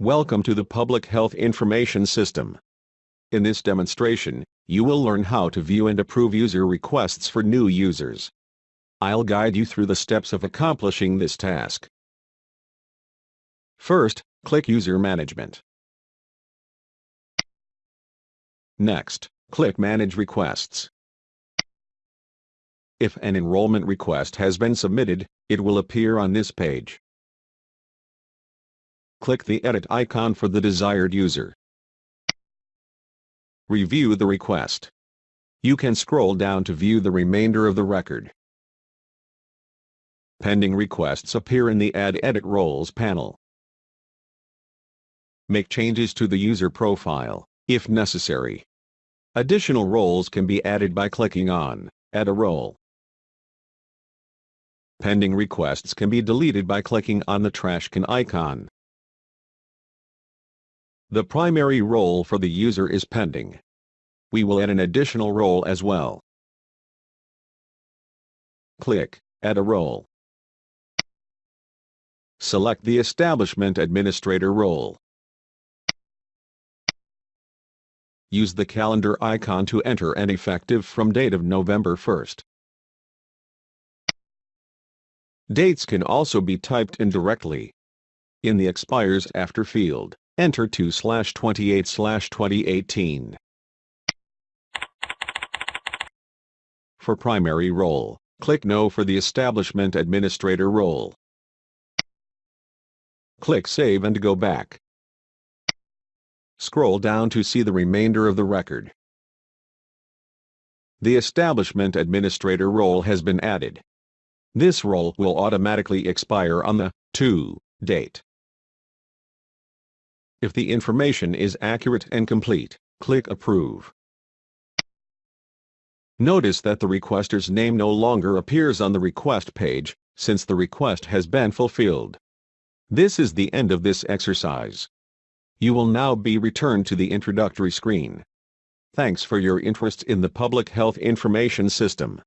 Welcome to the Public Health Information System. In this demonstration, you will learn how to view and approve user requests for new users. I'll guide you through the steps of accomplishing this task. First, click User Management. Next, click Manage Requests. If an enrollment request has been submitted, it will appear on this page. Click the Edit icon for the desired user. Review the request. You can scroll down to view the remainder of the record. Pending requests appear in the Add Edit Roles panel. Make changes to the user profile, if necessary. Additional roles can be added by clicking on Add a Role. Pending requests can be deleted by clicking on the trash can icon. The primary role for the user is pending. We will add an additional role as well. Click Add a Role. Select the Establishment Administrator role. Use the calendar icon to enter an effective from date of November 1st. Dates can also be typed in directly. In the expires after field, enter 2 slash 28 slash 2018. For primary role, click No for the Establishment Administrator role. Click Save and go back. Scroll down to see the remainder of the record. The Establishment Administrator role has been added. This role will automatically expire on the to date. If the information is accurate and complete, click Approve. Notice that the requester's name no longer appears on the request page, since the request has been fulfilled. This is the end of this exercise. You will now be returned to the introductory screen. Thanks for your interest in the Public Health Information System.